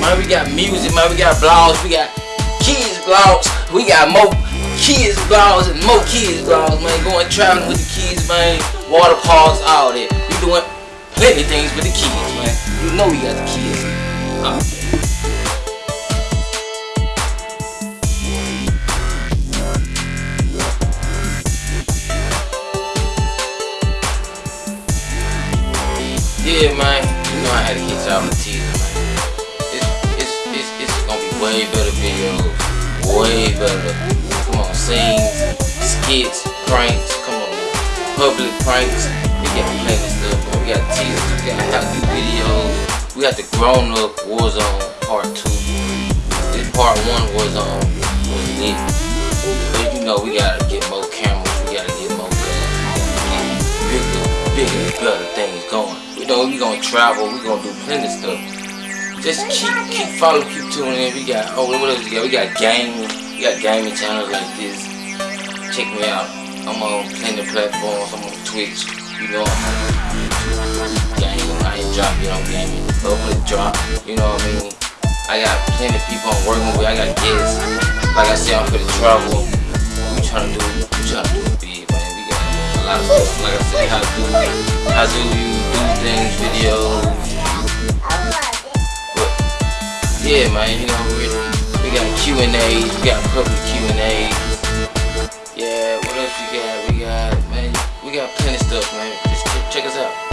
man. We got music, man. We got blogs. We got kids blogs. We got more kids blogs and more kids blogs, man. Going traveling with the kids, man. Water parks, all that. We doing plenty things with the kids, man. You know we got the kids. out. Yeah, man. You know I had to get y'all the teaser, way better videos. Way better. Come on, scenes, skits, pranks. Come on, public pranks. We got plenty of stuff, man. We got teasers. We got how do videos. We got the grown up Warzone part two. This part one was on was lit. But you know we gotta get more cameras. We gotta get more guns. Bigger, bigger, better things going. You know we gonna travel. We gonna do plenty of stuff. Just keep keep following, keep tuning in. We got oh what else we got? We got gaming. We got gaming channels like this. Check me out. I'm on plenty platforms. I'm on Twitch. You know gaming. I ain't drop yet on gaming. Hopefully drop. You know what I mean? I got plenty of people I'm working with. I got guests. Like I said, I'm for the travel. We trying to do we trying to do big, man. We got a lot of stuff. Like I said, how do how do you do things, videos. Yeah, man, you know we we got Q and A's, we got public Q and A's. Yeah, what else we got? We got man, we got plenty of stuff, man. Just check us out.